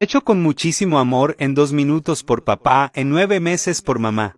Hecho con muchísimo amor en dos minutos por papá, en nueve meses por mamá.